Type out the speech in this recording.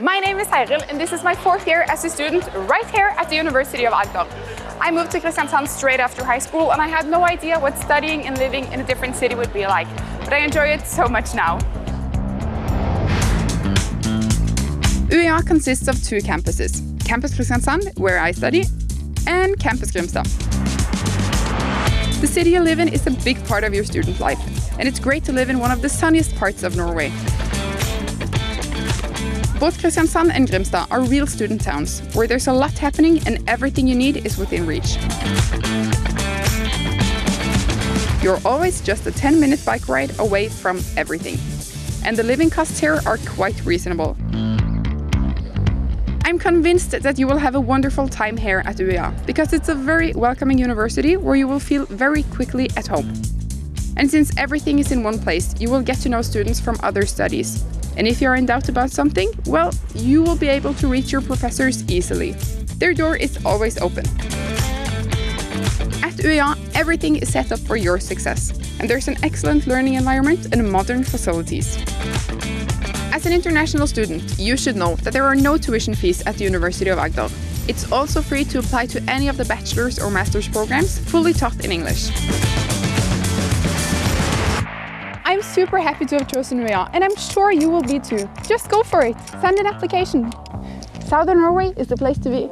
My name is Heiril and this is my fourth year as a student right here at the University of Agder. I moved to Kristiansand straight after high school and I had no idea what studying and living in a different city would be like, but I enjoy it so much now. UiA consists of two campuses, Campus Kristiansand, where I study, and Campus Grimstad. The city you live in is a big part of your student life, and it's great to live in one of the sunniest parts of Norway. Both Kristiansand and Grimstad are real student towns, where there's a lot happening and everything you need is within reach. You're always just a 10-minute bike ride away from everything. And the living costs here are quite reasonable. I'm convinced that you will have a wonderful time here at UiA, because it's a very welcoming university where you will feel very quickly at home. And since everything is in one place, you will get to know students from other studies. And if you're in doubt about something, well, you will be able to reach your professors easily. Their door is always open. At UiA, everything is set up for your success, and there's an excellent learning environment and modern facilities. As an international student, you should know that there are no tuition fees at the University of Agder. It's also free to apply to any of the bachelor's or master's programs, fully taught in English. I'm super happy to have chosen UiA and I'm sure you will be too. Just go for it. Send an application. Southern Norway is the place to be.